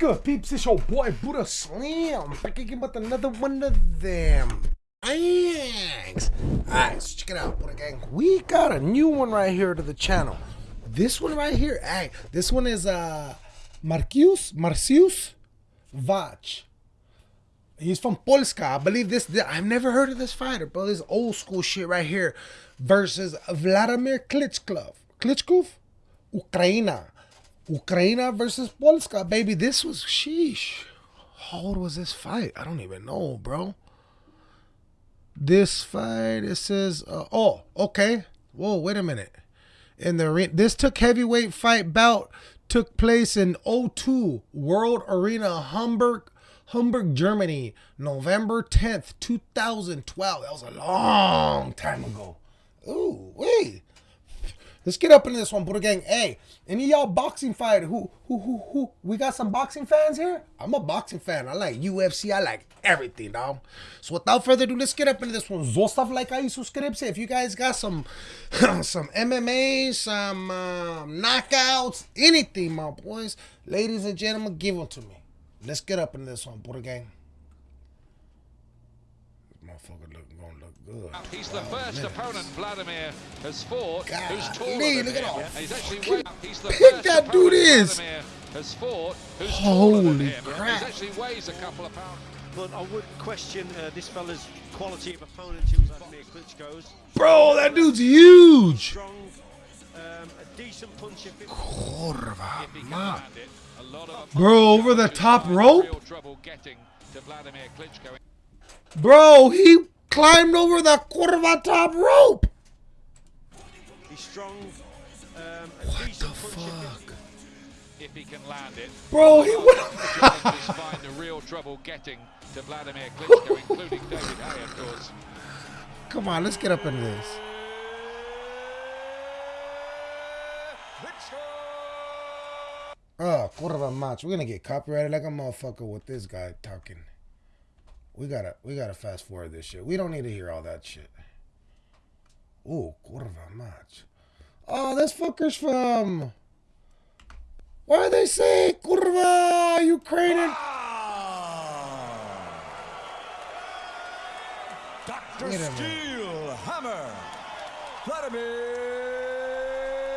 good, peeps? It's your boy Buddha Slim back again with another one of them. Thanks. Alright, so check it out, Buddha Gang. We got a new one right here to the channel. This one right here, hey, this one is uh Marcius Marcius Wach. He's from Polska. I believe this. I've never heard of this fighter, bro. This old school shit right here versus Vladimir Klitschko. Klitschko? Ukraina. Ukraina versus Polska, baby. This was sheesh. How old was this fight? I don't even know, bro. This fight, it says, uh, oh, okay. Whoa, wait a minute. In the ring, this took heavyweight fight bout took place in O2 World Arena Hamburg, Hamburg, Germany, November 10th, 2012. That was a long time ago. Ooh, wait. Let's get up into this one, Buddha Gang. Hey, any y'all boxing fight? Who, who, who, who? We got some boxing fans here? I'm a boxing fan. I like UFC. I like everything, dog. So without further ado, let's get up into this one. Zostav like I subscribe. If you guys got some, some MMA, some um, knockouts, anything, my boys, ladies and gentlemen, give them to me. Let's get up into this one, Buddha Gang. This motherfucker look, gonna look good. He's the first opponent Vladimir has fought God, who's taller Lee, than look at him. all He's actually way, he's the big first that opponent dude is. Vladimir has fought who's taller than Holy him. crap. He actually weighs a couple of pounds. But I would question uh, this fella's quality of opponent who was Vladimir Klitschko's. Bro, that dude's huge. Strong, um, a decent puncher. Kurwa, If he can land it, a lot of Bro, over the top find rope? Real trouble getting to Vladimir Klitschko. Bro, he climbed over the curva top rope. He's strong, um, What the fuck? If he can land it, Bro, he challenges find a real trouble getting to Vladimir Klitschko, including David Haye, of course. Come on, let's get up into this. Oh, curva match. We're gonna get copyrighted like a motherfucker with this guy talking. We gotta, we gotta fast forward this shit. We don't need to hear all that shit. Ooh, curva match. Oh, this fucker's from. Why do they say curva Ukrainian? Ah! Dr. Wait. Steel Hammer. Vladimir.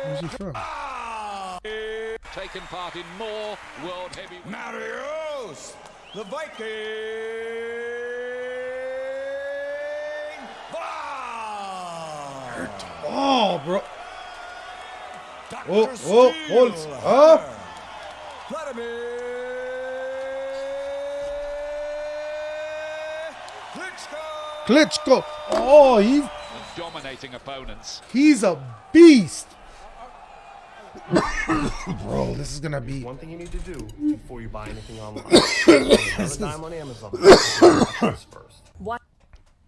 Where's he from? Ah! Taken part in more world heavyweight. Mariusz. The Viking. Wow. Oh, bro. Dr. Oh, oh, Steel hold- Hammer. oh. Klitschko. Klitschko. Oh, he's dominating opponents. he's a beast. Bro, this is gonna be. One thing you need to do before you buy anything online. Have a dime on Amazon. First. What?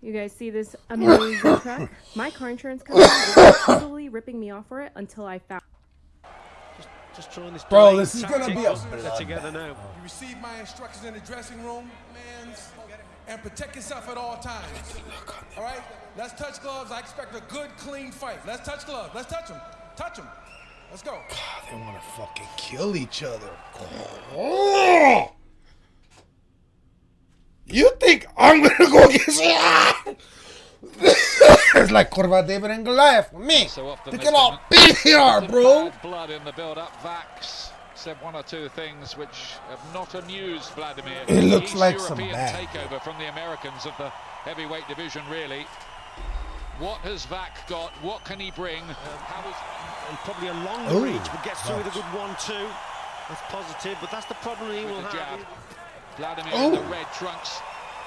You guys see this amazing truck? My car insurance company was absolutely ripping me off for it until I found. Just trying this Bro, this is gonna be a They're together now. Oh. You receive my instructions in the dressing room, man, and protect yourself at all times. All right? Let's touch gloves. I expect a good, clean fight. Let's touch gloves. Let's touch them. Touch them. Let's go. They want to fucking kill each other. Oh! You think I'm gonna go get It's like Corva David and Goliath for me. So often Look there's at how been big they are, bit of bro. bad Blood in the build-up. Vax said one or two things which have not amused Vladimir. It looks East like some European bad. takeover from the Americans of the heavyweight division, really. What has Wach got? What can he bring? How is And probably a long Ooh, reach, but gets through with a good one-two. That's positive, but that's the problem he will with jab? have. Vladimir Oh. in the red trunks.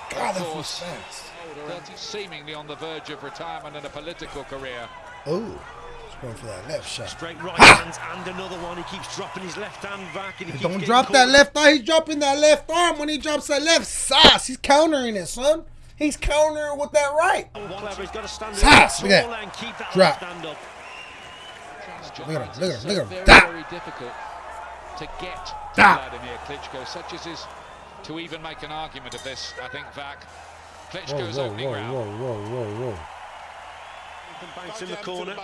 God, of that feels course, fast. seemingly on the verge of retirement and a political career. Oh, he's going for that left shot. Straight right hands and another one. He keeps dropping his left hand back. And he keeps Don't drop caught. that left arm. He's dropping that left arm when he drops that left sauce. He's countering it, son. He's countering with that right. Clever. He's got to stand Sass, look at that. keep that Drop. left hand up. Look at him, look at him, look at him. Very, That. very difficult to get to That. Vladimir Klitschko, such as his to even make an argument of this. I think Wach Klitschko's whoa, opening whoa, round. whoa, whoa, whoa, whoa. banks in the corner.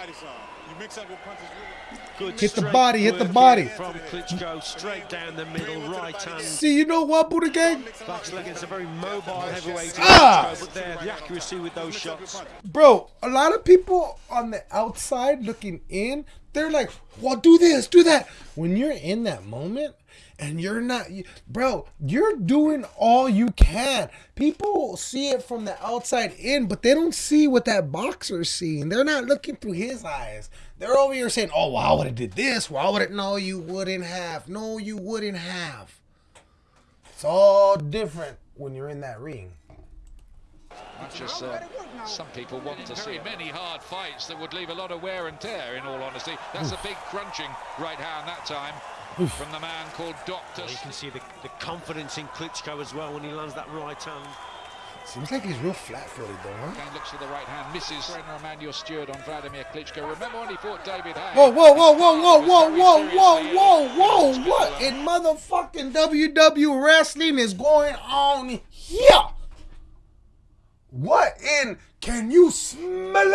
You mix up your punches really. Good Hit the body, hit the body. From Klitschko, straight down the middle, right hand. See, you know what, Buddha Gang? Backsleg against a very mobile heavyweight. Ah! But there, the accuracy with those shots. Bro, a lot of people on the outside looking in, they're like, well, do this, do that. When you're in that moment and you're not, you, bro, you're doing all you can. People see it from the outside in, but they don't see what that boxer's seeing. They're not looking through his eyes. They're over here saying, oh, well, I would have did this. Why would it? No, you wouldn't have. No, you wouldn't have. It's all different when you're in that ring. Much as uh, some people want to see many hard fights that would leave a lot of wear and tear, in all honesty. That's a big crunching right hand that time from the man called Doctor. You can see the, the confidence in Klitschko as well when he lands that right hand. Seems like he's real flat-footed though, huh? Again looks for the right hand, misses trainer Emanuel Steward on Vladimir Klitschko. Remember when he fought David Haye? Whoa, whoa, whoa, whoa, whoa, He was whoa, whoa, whoa, whoa, whoa, what in motherfucking WW wrestling is going on here? What in can you smell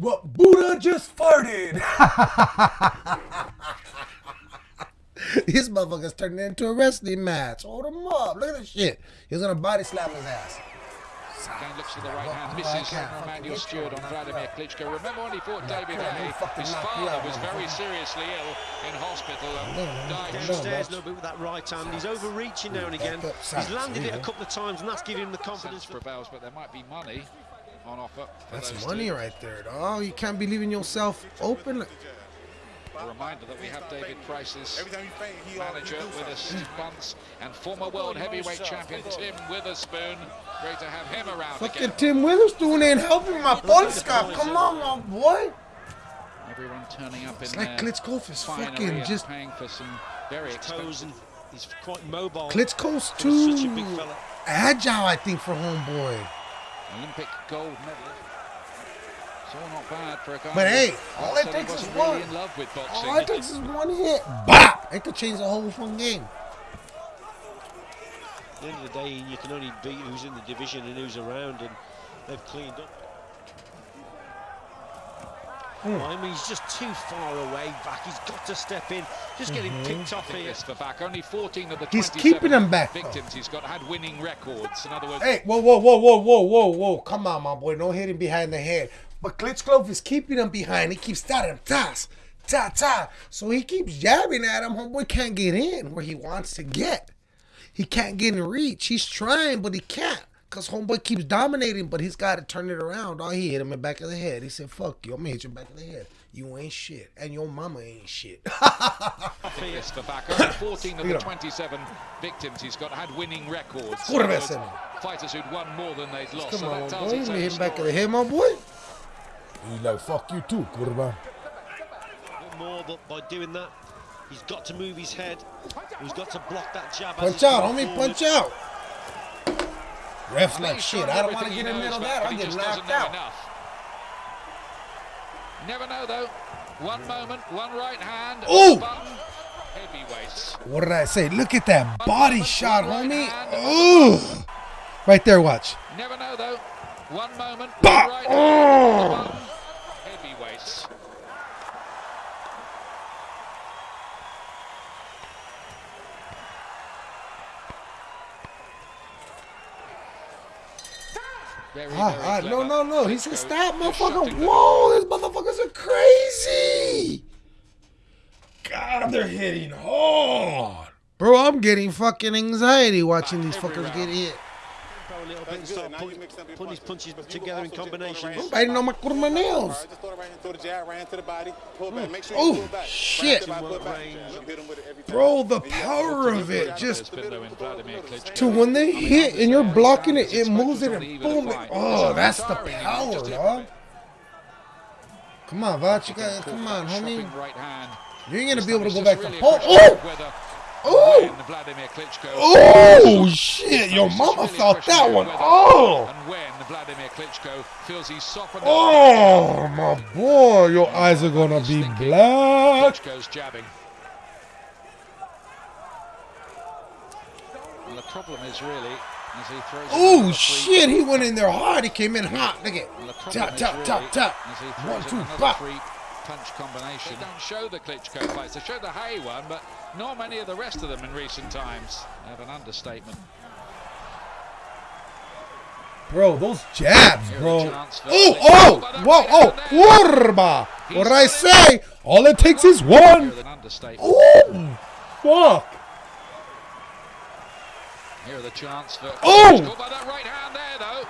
what Buddha just farted? These motherfuckers turned it into a wrestling match. Hold him up. Look at this shit. He's was gonna body slam his ass. Again looks for the right hand, Right misses hand. Emanuel Steward on Vladimir Klitschko. Remember when he fought David you out, Haye? he'll fucking His father was very seriously ill in hospital and died. Downstairs a little bit with that right hand. He's overreaching now and again. He's landed it a couple of times, and that's giving him the confidence. Sense prevails, but there might be money on offer. That's money two. right there, Oh, You can't believe in yourself open. A reminder that we have David Price's Every time you faint, he manager he with us six months and former world heavyweight champion Tim Witherspoon. Great to have him around Fucking again. Tim Witherspoon ain't helping my Polska. Come on, my boy. Everyone turning up It's in like their Klitschko is fucking just- paying for some very Toes expensive. and he's quite mobile. Klitschko's for such a big too agile, I think, for homeboy. Olympic gold medalist. It's all not bad for a guy. But hey, all it takes is wasn't really one. in love with boxing. All it takes is one hit. Bop! It could change the whole fucking game. At the end of the day, you can only beat who's in the division and who's around, and they've cleaned up. Hmm. I mean, he's just too far away back. He's got to step in. Just getting picked off here. This for back. Only 14 of the He's keeping him back, victims he's got had winning records. In other words, Hey, whoa, whoa, whoa, whoa, whoa, whoa, whoa. Come on, my boy. No hitting behind the head. But Klitschko is keeping him behind. He keeps starting tas, ta, ta. So he keeps jabbing at him. Homeboy can't get in where he wants to get. He can't get in reach. He's trying, but he can't. Because Homeboy keeps dominating, but he's got to turn it around. Oh, he hit him in the back of the head. He said, fuck you. I'm going to hit you in the back of the head. You ain't shit. And your mama ain't shit. this for back. Only 14 of the 27 victims he's got had winning records. In Curva other words. Fighters who'd won more than they'd lost. Come so on, that my tells boy. You hit him back of the head, my boy. He's like, fuck you too, curva. more, but by doing that, he's got to move his head. He's got to block that jab. as Punch out, coming homie, forward. punch out. Ref's I like, shit, I don't want to get in the middle of that. I'll get knocked out. enough. Never know though. One moment, one right hand. Ooh! What did I say? Look at that body shot, homie. Ugh. Right there, watch. Never know though. One moment, Bah! one right Oh! Very, Ah, very ah, no, no, no. He said, stop, motherfucker. Whoa, these motherfuckers are crazy. God, they're hitting hard. Bro, I'm getting fucking anxiety watching these fuckers get hit. Tempo a little bit and start Now putting, mix up your putting his punches punches. But you together in also just throw the combinations. I'm biting on my kurma nails. Just throw it right into the jab, right into the body. Pull back. Mm. Make sure Oh, you pull back. shit. Right the body, pull back. Range. Look, hit him with it every time. Bro, the And you have to power of it just to the middle, in to the middle, Vladimir to the middle. Klitschko. To when they hit and you're blocking it, it moves it and boom. the It, oh, that's the tiring, you know, power, dog. Come on, Wach, you got, come on, homie. Chopping right hand. You ain't gonna be able to go back to really Paul. Oh, whether oh, when Vladimir Klitschko oh, shit! Your mama felt that one. Oh, And when Vladimir Klitschko feels he's softened oh, my boy, your eyes are gonna be black. Klitschko's jabbing. And the problem is really As he throws Oh shit! He went in there hard. He came in hot. Look at tap tap tap tap. One two pop. Free punch combination. They don't show the Klitschko fights. They show the Haye one, but not many of the rest of them in recent times. Have an understatement. Bro, those jabs, bro. the chance for Oh, oh, whoa, oh, hand there. warba. He's What did I say? All it takes is one. with. Oh, fuck. Here are the chance for Oh! Klitschko by that right hand there, though.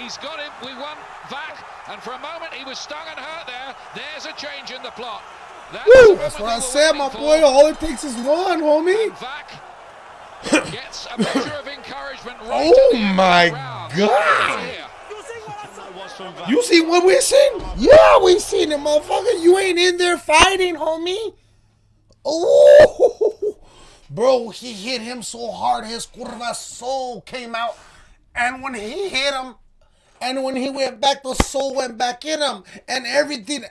He's got him. We won back, and for a moment he was stung and hurt there. There's a change in the plot. That's, Woo, that's what I said, my boy. for. All it takes is one, homie. And Wach gets a measure of encouragement right Oh at the end my round. God. Here. That was from Wach. You see what we seen? Yeah, we seen it, motherfucker. You ain't in there fighting, homie. Oh, bro, he hit him so hard, his curva soul came out, and when he hit him, and when he went back, the soul went back in him, and everything.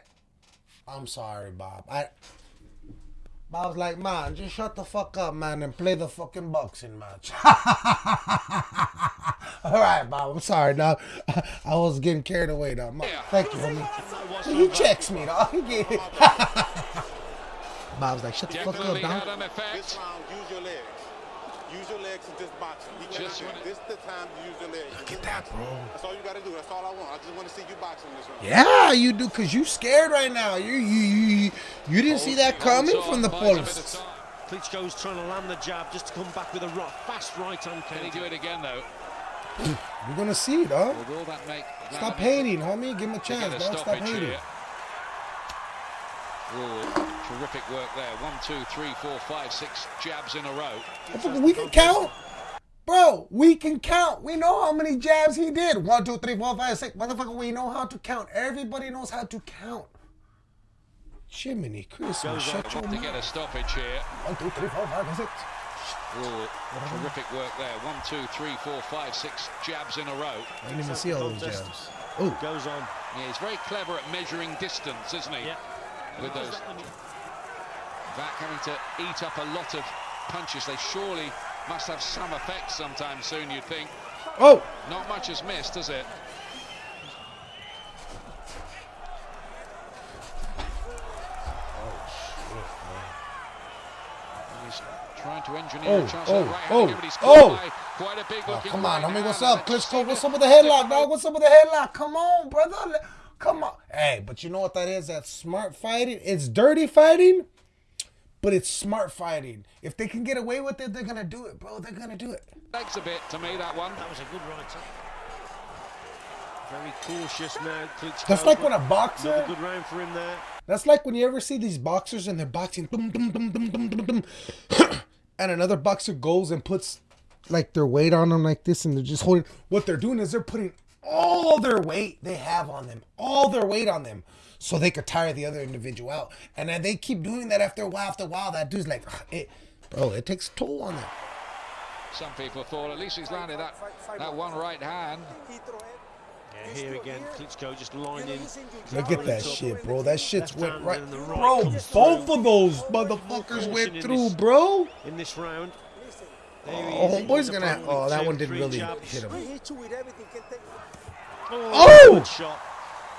I'm sorry, Bob. I. Bob's like, man, just shut the fuck up, man, and play the fucking boxing match. All right, Bob. I'm sorry, dog. I was getting carried away, dog. Ma- Thank you, homie. That was He from Wach. checks me, dog. Bob's like, shut the fuck up, Definitely had dog. an This effect. round, use your legs. Use your legs and just boxing. He Just cannot- when it- this the time to use your legs. Look at that, bro. That's all you gotta do. That's all I want. I just want to see you boxing this round. Yeah, you do, cause you scared right now. You you you you didn't see that coming Holds from the buys a bit of post. time. Klitschko's trying to land the jab just to come back with a ro- fast right hand Can he do it again, though? You're gonna see, dog. Or will that make... Stop that hating, homie. Give him a chance, a dog. Stop stoppage hating. here? Oh, terrific work there. One, two, three, four, five, six jabs in a row. We can count, bro. We can count. We know how many jabs he did. One, two, three, four, five, six. Motherfucker, we know how to count. Everybody knows how to count. Jiminy Christmas, shut your To get a stoppage here. One, two, three, four, five, six. Oh, terrific work there. One, two, three, four, five, six jabs in a row. I didn't even see all those jabs. Oh, Goes on. Yeah, he's very clever at measuring distance, isn't he? Yeah. With those. Wach having to eat up a lot of punches. They surely must have some effect sometime soon, you'd think. oh. Not much has missed, has it? Oh, He's trying to engineer Oh, a chance oh, at the right oh, hand, but oh. quite a big Oh, come on, homie, what's up? and it Klitschko, just what's up with the headlock, take dog? What's up with the headlock? Come on, brother. Come on. Hey, but you know what that is? That's smart fighting. It's dirty fighting, but it's smart fighting. If they can get away with it, they're going to do it, bro. They're going to do it. Thanks a bit to me, that one. That was a good right hand. Very cautious now. Klitschko. That's like when a Another boxer. good round for him there. That's like when you ever see these boxers and they're boxing, dum, dum, dum, dum, dum, dum, dum, and another boxer goes and puts like their weight on them like this, and they're just holding. What they're doing is they're putting all their weight they have on them, all their weight on them, so they could tire the other individual out. And then they keep doing that after a while. After a while, that dude's like, "Ugh, it, bro, it takes a toll on them. Some people thought at least he's landed that, that one right hand. Yeah, here again, Klitschko just lining. Look at that shit, bro. That shit's went right, right bro. Both of those motherfuckers Caution went in through, this- bro. in this round. There Oh, he homeboy's gonna. up Oh, that one didn't really jabs. hit him. Oh, Oh! good shot.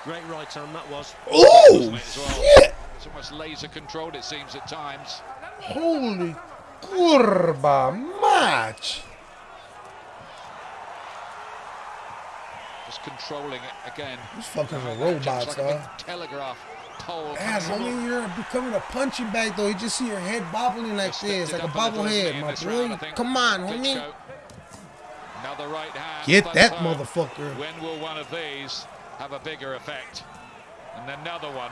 Great right hand that was. Oh shit! It's almost laser controlled, it seems, at times. Holy curva match! Just controlling it again. These fuckers are robots, like a dog. big telegraph pole. Man, coming homie, you're becoming a punching bag though. You just see your head bobbling like this, like a Expected up bobblehead, my this round, I boy. think. Come on, homie. Another right hand. Get that motherfucker. When will one of these have a bigger effect? And another one.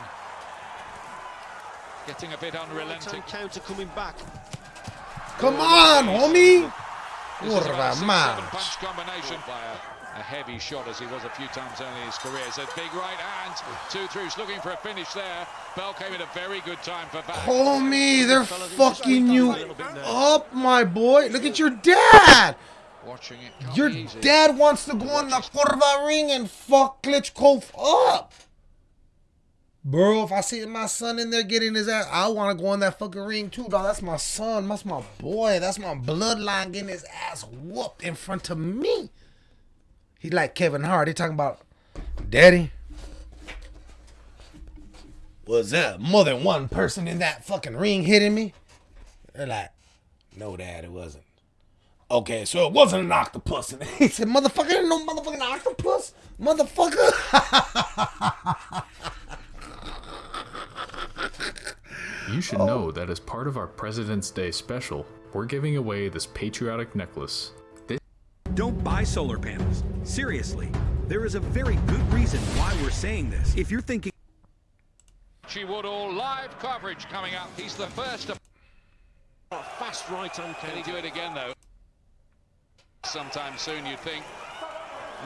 Getting a bit unrelenting. hand counter coming back. Come on, homie. This is about a Curva six-seven match. punch combination by a, a heavy shot as he was a few times early in his career. So big right hand, two throughs, looking for a finish there. Bell came at a very good time for Wach. me, they're Fella, fucking you a little bit now. up, my boy. Look at your dad. Watching it. Your easy. dad wants to go in the curva ring and fuck Klitschko up. Bro, if I see my son in there getting his ass, I want to go in that fucking ring too, dog. That's my son. That's my boy. That's my bloodline getting his ass whooped in front of me. He like Kevin Hart. He talking about, Daddy, was there more than one person in that fucking ring hitting me? They're like, no, Dad, it wasn't. Okay, so it wasn't an octopus. And he said, motherfucker, no motherfucking octopus. Motherfucker. You should know that as part of our President's Day special, we're giving away this patriotic necklace. Don't buy solar panels. Seriously, there is a very good reason why we're saying this. If you're thinking She Woodall live coverage coming up. He's the first to. Oh, fast right-hand Can he do it again though? Sometime soon, you'd think.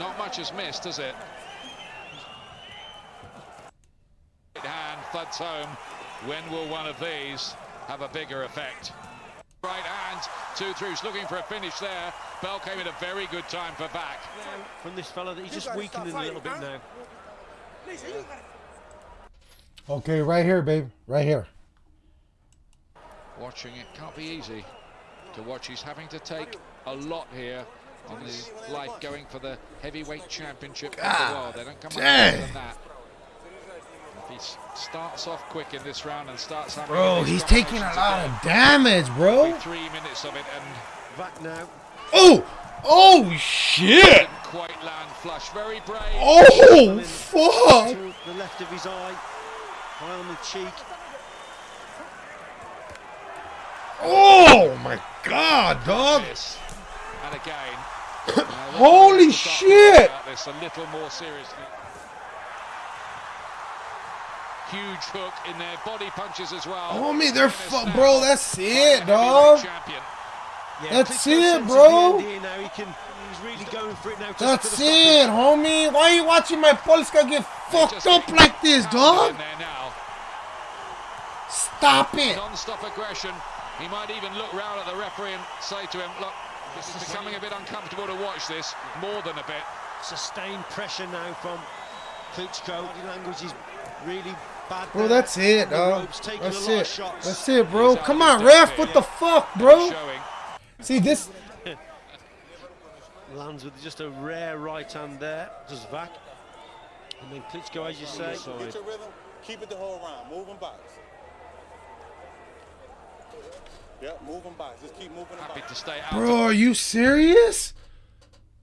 Not much has missed, has it? Right hand thuds home. When will one of these have a bigger effect? Right hand, two throughs, looking for a finish there. Bell came at a very good time for Wach. From this fella, that he's just weakening a little bit now. okay, right here, babe. Right here. Watching it can't be easy to watch. He's having to take a lot here on his life going for the heavyweight championship of the world. They don't come much dang. than that. If he starts off quick in this round and starts having Bro, he's taking a lot of damage, bro. Three minutes of it and Back now. Oh! Oh, shit! quite land flush. Very brave. Oh, fuck! To the left of his eye. High on the cheek. Oh, my God, dog. And again. Holy shit. This a little more seriously. Huge hook in there, body punches as well. Homie, they're And fu- snap. bro, that's it, the heavyweight dog. champion. Yeah, That's it, bro. the end here Now he can. He's really going for it now. just to That's it, homie. Why are you watching my Polska get fucked up like this, pounded dog? In there now. Stop it. Non-stop aggression. He might even look round at the referee and say to him, look, this is becoming a bit uncomfortable to watch this, more than a bit. Sustained pressure now from Klitschko. The language is really bad. Bro, that's it, dog. That's it. That's it, bro. Come on, his ref. What the fuck, bro? See this? Lands with just a rare right hand there. Does back. And then Klitschko, as you say. Get your rhythm. Keep it the whole round. Moving back. Yeah, moving back. Just keep moving Happy back. to stay out. Bro, are you serious?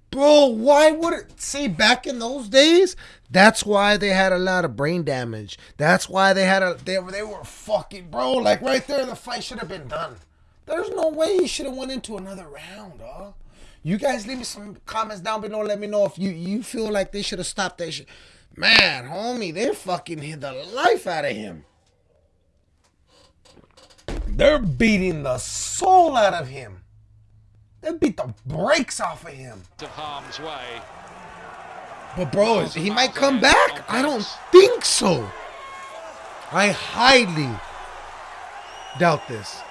Bro, why would it see back in those days? That's why they had a lot of brain damage. That's why they had a they were they were fucking bro. Like right there, the fight should have been done. There's no way he should have went into another round, dog. You guys leave me some comments down below. Let me know if you you feel like they should have stopped that shit. Man, homie, they fucking hit the life out of him. They're beating the soul out of him. They beat the brakes off of him. of harm's way. But bro, he might come back. I don't think so. I highly doubt this.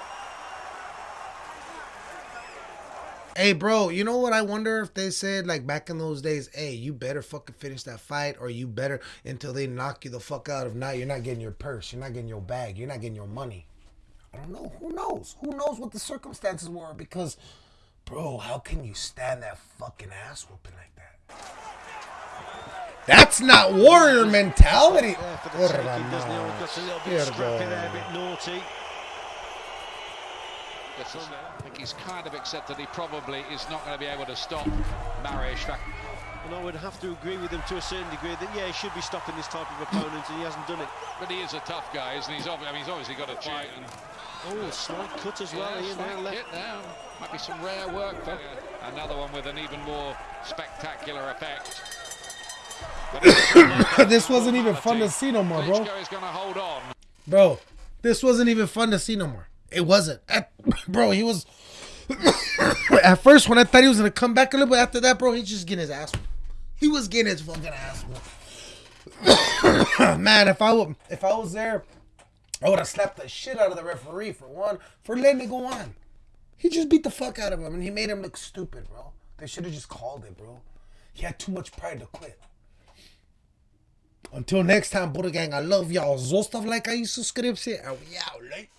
Hey, bro, you know what? I wonder if they said like back in those days, hey, you better fucking finish that fight, or you better until they knock you the fuck out. If not, you're not getting your purse, you're not getting your bag, you're not getting your money. I don't know. Who knows? Who knows what the circumstances were? Because, bro, how can you stand that fucking ass whooping like that? That's not warrior mentality. There for the taking, doesn't he? Got a little bit scrappy there, a bit naughty. Gets us there. I think he's kind of accepted he probably is not going to be able to stop Mariusz. And I would have to agree with him to a certain degree that, yeah, he should be stopping this type of opponent, and he hasn't done it. But he is a tough guy, isn't he? He's, obvi- I mean, he's obviously got a fight. And Oh, slight cut as well. yeah, Ian, left. down. Might be some rare work for another one with an even more spectacular effect. This wasn't even fun to see no more, bro. Is going to hold on. Bro, this wasn't even fun to see no more. It wasn't. At- bro, he was. At first, when I thought he was gonna come back a little bit after that, bro, he's just getting his ass. He was getting his fucking ass. Man, if I would, if I was there, I would have slapped the shit out of the referee for one for letting it go on. He just beat the fuck out of him, and he made him look stupid, bro. They should have just called it, bro. He had too much pride to quit. Until next time, Buddha Gang, I love y'all. Zostav like I subscribe, and we out, like.